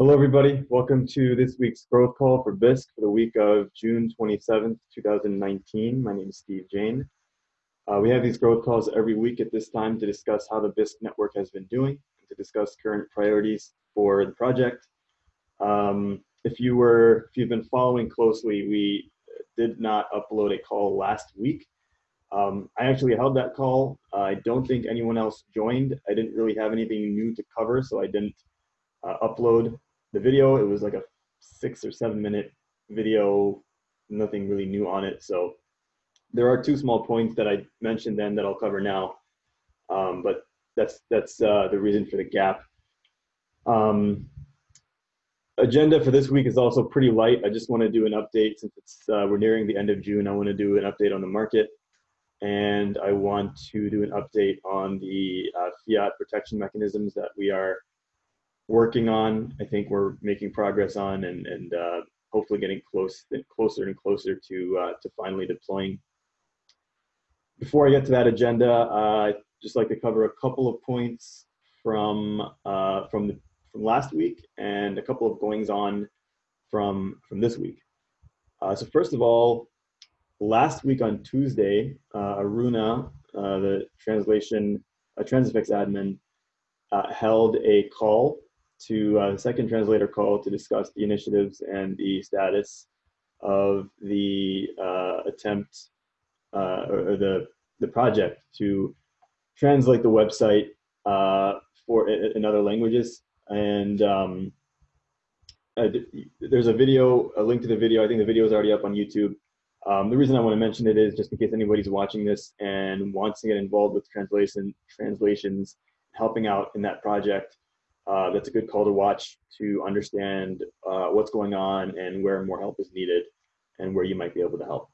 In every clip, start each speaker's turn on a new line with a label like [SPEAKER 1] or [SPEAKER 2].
[SPEAKER 1] Hello, everybody. Welcome to this week's growth call for Bisq for the week of June 27th, 2019. My name is Steve Jain. Uh, we have these growth calls every week at this time to discuss how the Bisq network has been doing, and to discuss current priorities for the project. Um, if you were, if you've been following closely, we did not upload a call last week. Um, I actually held that call. I don't think anyone else joined. I didn't really have anything new to cover, so I didn't uh, upload the video. It was like a six or seven minute video, nothing really new on it. So there are two small points that I mentioned then that I'll cover now, um, but that's that's uh, the reason for the gap. Um, agenda for this week is also pretty light. I just want to do an update since it's uh, we're nearing the end of June. I want to do an update on the market, and I want to do an update on the uh, fiat protection mechanisms that we are working on. I think we're making progress on, and and uh, hopefully getting close closer and closer to uh, to finally deploying. Before I get to that agenda, uh, I'd just like to cover a couple of points from uh, from the from last week and a couple of goings on from from this week. Uh, so first of all, last week on Tuesday, uh, Aruna, the translation, a Transifex admin, held a call to uh, the second translator call to discuss the initiatives and the status of the uh, attempt uh, or, the, the project to translate the website uh, for in other languages. And um, there's a video, a link to the video. I think the video is already up on YouTube. Um, the reason I want to mention it is just in case anybody's watching this and wants to get involved with translation translations, helping out in that project uh, that's a good call to watch to understand uh, what's going on and where more help is needed and where you might be able to help.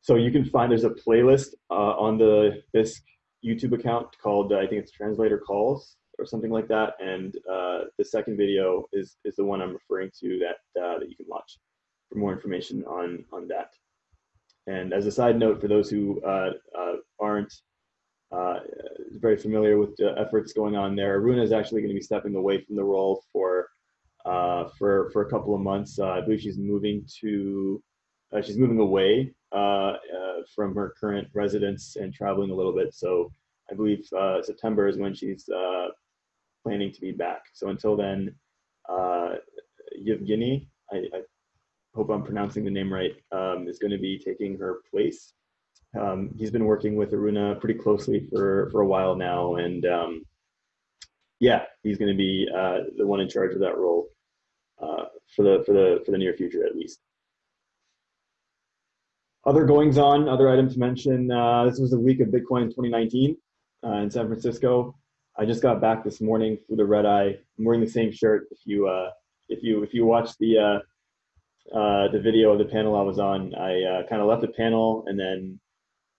[SPEAKER 1] So you can find there's a playlist uh, on the Bisq YouTube account called I think it's Translator Calls or something like that. And uh, the second video is is the one I'm referring to that uh, that you can watch for more information on on that. And as a side note, for those who uh, aren't uh, very familiar with the efforts going on there. Aruna is actually going to be stepping away from the role for uh, for for a couple of months. Uh, I believe she's moving to uh, she's moving away uh, uh, from her current residence and traveling a little bit. So I believe September is when she's planning to be back. So until then, Yevgeny, I, I, hope I'm pronouncing the name right, um, is going to be taking her place. Um, he's been working with Aruna pretty closely for, for a while now, and um, yeah, he's going to be uh, the one in charge of that role uh, for the for the for the near future at least. Other goings on, other items to mention. Uh, this was the week of Bitcoin in 2019 uh, in San Francisco. I just got back this morning for the red eye. I'm wearing the same shirt. If you uh, if you if you watch the uh, the video of the panel I was on, I kind of left the panel and then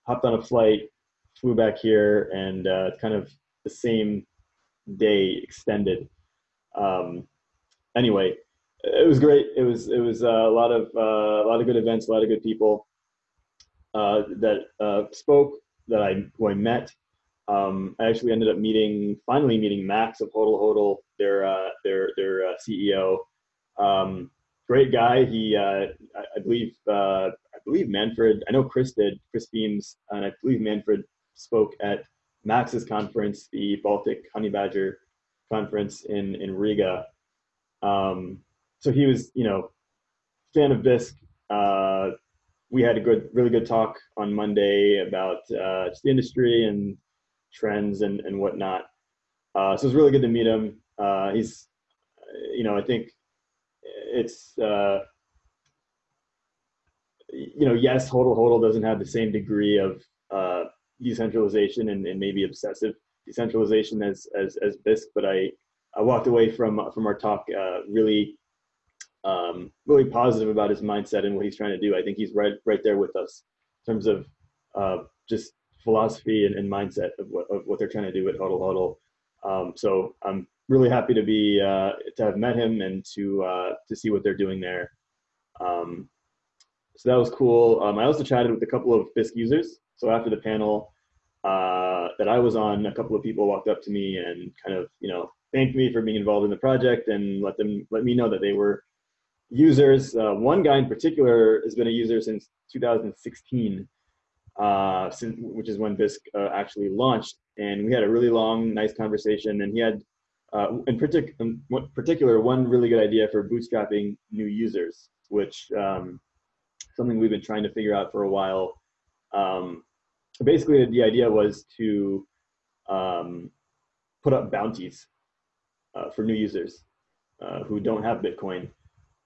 [SPEAKER 1] hopped on a flight, flew back here, and uh, kind of the same day extended. Um, anyway, it was great. It was it was uh, a lot of uh, a lot of good events, a lot of good people uh, that uh, spoke that I who I met. Um, I actually ended up meeting finally meeting Max of Hodl, their uh, their their CEO. Um, great guy. He, uh, I, I, believe, uh, I believe Manfred. I know Chris did. Chris Beams, and I believe Manfred spoke at Max's conference, the Baltic Honey Badger conference in in Riga. Um, so he was, you know, fan of Bisq. Uh, we had a good, really good talk on Monday about uh, just the industry and trends and and whatnot. Uh, so it was really good to meet him. Uh, he's, you know, I think it's uh, you know yes hodl hodl doesn't have the same degree of uh, decentralization and, and, maybe obsessive decentralization as as as Bisq, but I I walked away from from our talk uh, really um, really positive about his mindset and what he's trying to do. I think he's right right there with us in terms of uh, just philosophy and, and, mindset of what of what they're trying to do at Hodl Hodl. Um, so I'm really happy to be uh, to have met him and to uh, to see what they're doing there. Um, so that was cool. Um, I also chatted with a couple of Bisq users. So after the panel uh, that I was on, a couple of people walked up to me and kind of you know thanked me for being involved in the project and let them let me know that they were users. Uh, one guy in particular has been a user since 2016, uh, since, which is when Bisq uh, actually launched. And we had a really long, nice conversation. And he had, uh, in, partic in particular, one really good idea for bootstrapping new users, which um, something we've been trying to figure out for a while. Um, basically, the idea was to um, put up bounties uh, for new users uh, who don't have Bitcoin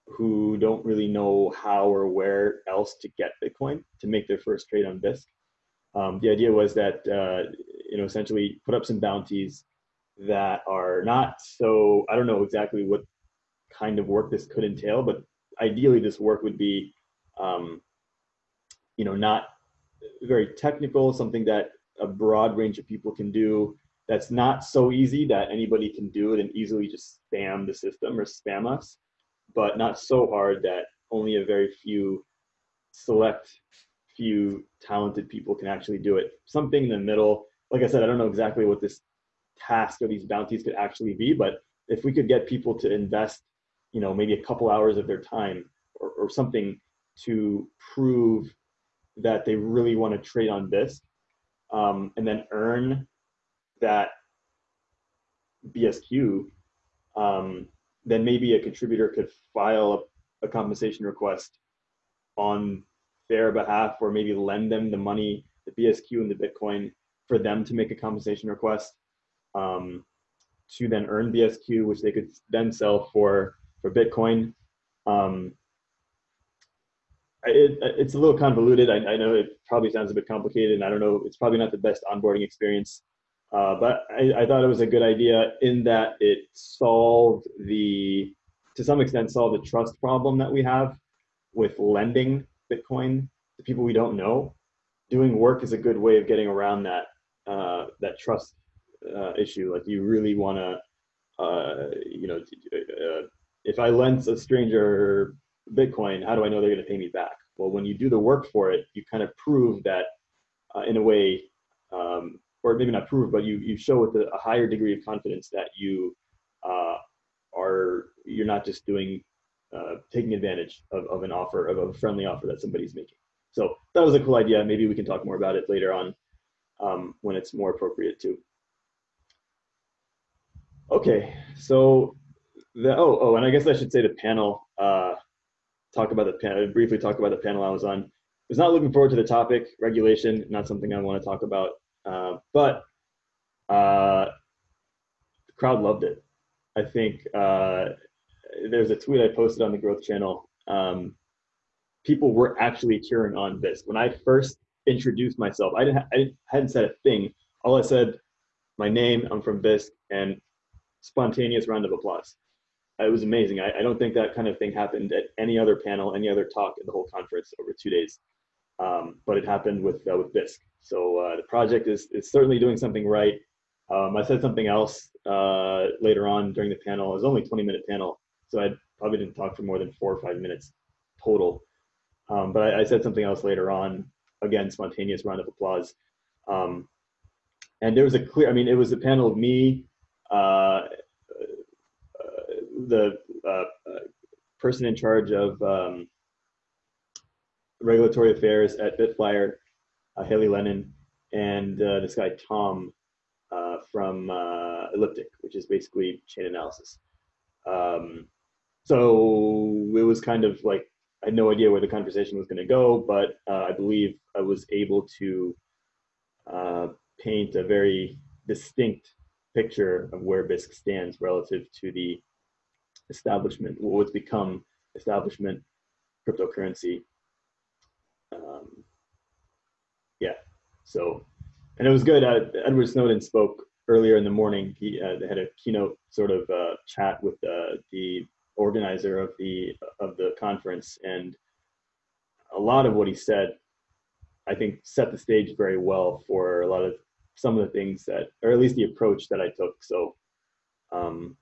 [SPEAKER 1] who don't really know how or where else to get Bitcoin to make their first trade on Bisq. Um, the idea was that uh, you know essentially put up some bounties that are not so I don't know exactly what kind of work this could entail, but ideally this work would be um, you know not very technical, something that a broad range of people can do. That's not so easy that anybody can do it and easily just spam the system or spam us but not so hard that only a very few select few talented people can actually do it. Something in the middle. Like I said, I don't know exactly what this task or these bounties could actually be, but if we could get people to invest, you know, maybe a couple hours of their time or, or something to prove that they really want to trade on this, um, and then earn that BSQ, um, then maybe a contributor could file a, a compensation request on their behalf or maybe lend them the money, the BSQ and the Bitcoin for them to make a compensation request um, to then earn BSQ, which they could then sell for, for Bitcoin. Um, it, it's a little convoluted. I, I, know it probably sounds a bit complicated and I don't know, it's probably not the best onboarding experience. Uh, but I, I, thought it was a good idea in that it solved the, to some extent, solved the trust problem that we have with lending Bitcoin to people we don't know. Doing work is a good way of getting around that uh, that trust uh, issue. Like you really want to, uh, you know, uh, if I lend a stranger Bitcoin, how do I know they're going to pay me back? Well, when you do the work for it, you kind of prove that, uh, in a way, um, or maybe not prove, but you you show with a, a higher degree of confidence that you uh, are you're not just doing uh, taking advantage of, of an offer of a friendly offer that somebody's making. So that was a cool idea. Maybe we can talk more about it later on um, when it's more appropriate too. Okay, so the oh oh, and I guess I should say the panel. Uh, talk about the panel. Briefly talk about the panel I was on. Was not looking forward to the topic regulation. Not something I want to talk about uh, but uh, the crowd loved it. I think uh, there's a tweet I posted on the Growth Channel. Um, people were actually cheering on this. When I first introduced myself, I didn't, I hadn't said a thing. All I said, my name, I'm from Bisq, and spontaneous round of applause. It was amazing. I, I, don't think that kind of thing happened at any other panel, any other talk in the whole conference over two days. Um, but it happened with uh, with Bisq. So uh, the project is, is certainly doing something right. Um, I said something else uh, later on during the panel. It was only a 20 minute panel, so I probably didn't talk for more than four or five minutes total. Um, but I, I, said something else later on. Again, spontaneous round of applause. Um, and there was a clear, I mean, it was a panel of me, uh the uh, person in charge of um, regulatory affairs at Bitflyer, uh, Hailey Lennon, and uh, this guy Tom uh, from Elliptic, which is basically chain analysis. Um, so it was kind of like I had no idea where the conversation was going to go, but uh, I believe I was able to uh, paint a very distinct picture of where Bisq stands relative to the establishment, what's become establishment cryptocurrency. Um, yeah. So, and it was good. Uh, Edward Snowden spoke earlier in the morning. He uh, had a keynote sort of uh, chat with uh, the organizer of the of the conference, and a lot of what he said, I think, set the stage very well for a lot of some of the things that, or at least the approach that I took. So, um,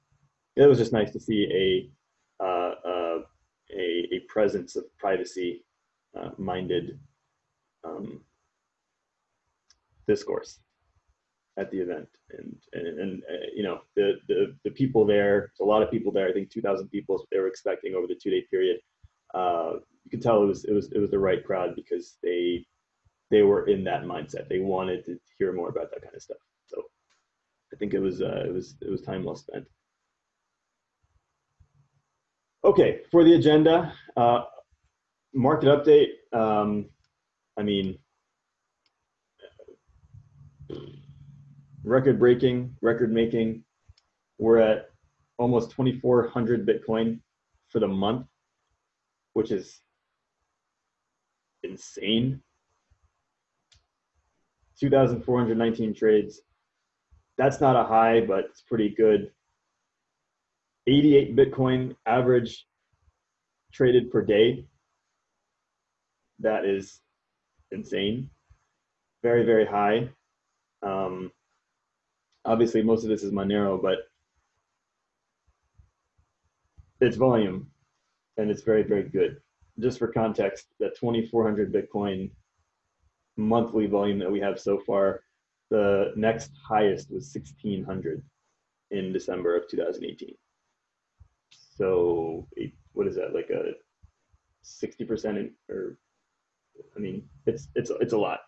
[SPEAKER 1] it was just nice to see a uh, uh, a, a presence of privacy minded um, discourse at the event and and, and uh, you know the, the the people there, a lot of people there. I think 2,000 people is what they were expecting over the two-day period. Uh, you could tell it was it was it was the right crowd because they they were in that mindset. They wanted to hear more about that kind of stuff. So I think it was uh, it was it was time well spent. Okay, for the agenda, uh, market update. Um, I mean, record breaking, record making. We're at almost 2,400 Bitcoin for the month, which is insane. 2,419 trades. That's not a high, but it's pretty good. 88 Bitcoin average traded per day. That is insane. Very, very high. Um, obviously, most of this is Monero, but it's volume and it's very, very good. Just for context, that 2,400 Bitcoin monthly volume that we have so far, the next highest was 1,600 in December of 2018. So what is that, like a 60% or, I mean, it's, it's, it's a lot.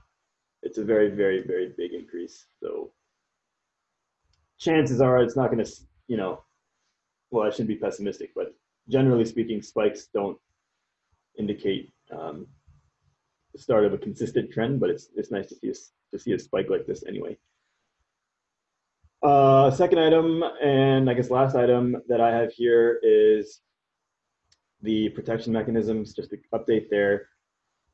[SPEAKER 1] It's a very, very, very big increase. So chances are it's not going to, you know, well, I shouldn't be pessimistic, but generally speaking, spikes don't indicate um, the start of a consistent trend, but it's it's nice to see a, to see a spike like this anyway. Uh, second item, and I guess last item that I have here is the protection mechanisms, just to update there.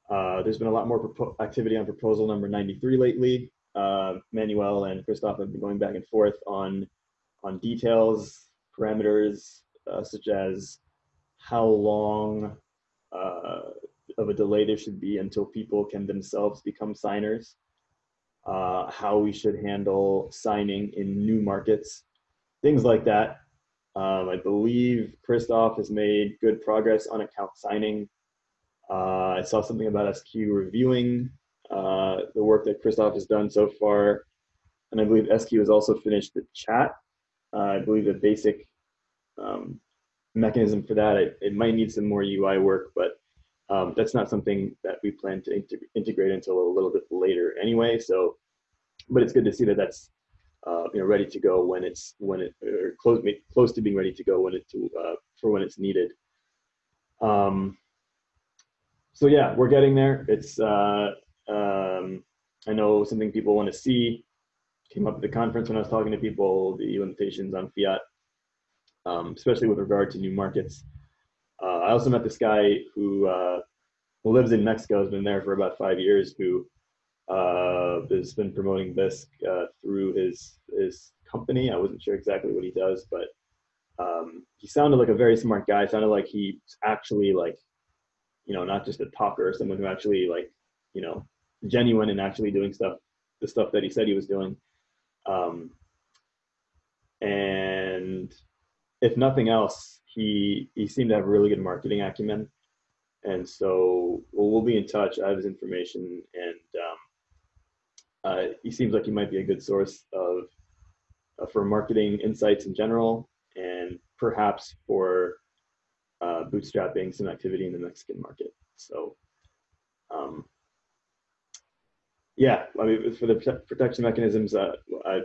[SPEAKER 1] Uh, there's been a lot more activity on proposal number 93 lately. Uh, Manuel and Christoph have been going back and forth on, on details, parameters, uh, such as how long uh, of a delay there should be until people can themselves become signers, uh, how we should handle signing in new markets, things like that. Um, I believe Christoph has made good progress on account signing. Uh, I saw something about SQ reviewing uh, the work that Christoph has done so far. And I believe SQ has also finished the chat. Uh, I believe the basic um, mechanism for that, it, it might need some more UI work, but um, that's not something that we plan to integrate until a little bit later anyway. So, but it's good to see that that's uh, you know ready to go when it's when it or close close to being ready to go when it to uh, for when it's needed. Um, so yeah, we're getting there. It's uh, um, I know something people want to see. Came up at the conference when I was talking to people the limitations on fiat, um, especially with regard to new markets. Uh, I also met this guy who, uh, who lives in Mexico, has been there for about five years, who uh, has been promoting Bisq uh, through his his company. I wasn't sure exactly what he does, but um, he sounded like a very smart guy. Sounded like he's actually like, you know, not just a talker, someone who actually like, you know, genuine and actually doing stuff, the stuff that he said he was doing. Um, and if nothing else, he he seemed to have really good marketing acumen, and so well, we'll be in touch. I have his information, and um, uh, he seems like he might be a good source of uh, for marketing insights in general, and perhaps for uh, bootstrapping some activity in the Mexican market. So, um, yeah, I mean, for the protection mechanisms, uh, I,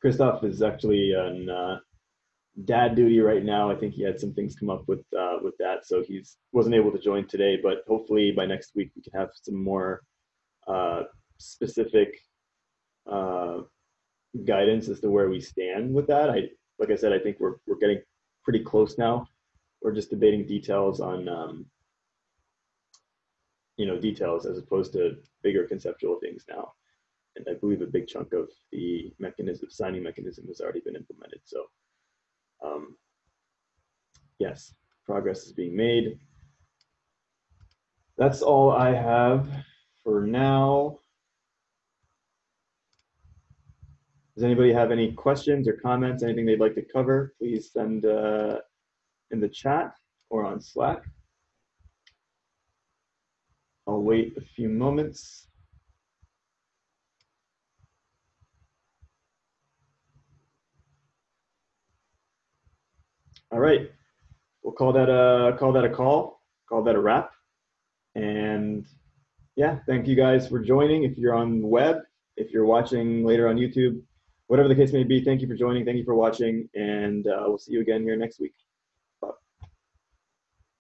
[SPEAKER 1] Christoph is actually an uh, dad duty right now. I think he had some things come up with uh, with that, so he's wasn't able to join today. But hopefully by next week we can have some more uh, specific uh, guidance as to where we stand with that. I like I said, I think we're we're getting pretty close now. We're just debating details on um, you know details as opposed to bigger conceptual things now. And I believe a big chunk of the mechanism, signing mechanism, has already been implemented. So um, yes, progress is being made. That's all I have for now. Does anybody have any questions or comments, anything they'd like to cover? Please send uh, in the chat or on Slack. I'll wait a few moments. All right, we'll call that a call that a call. Call that a wrap. And yeah, thank you guys for joining. If you're on the web, if you're watching later on YouTube, whatever the case may be, thank you for joining. Thank you for watching, and uh, we'll see you again here next week.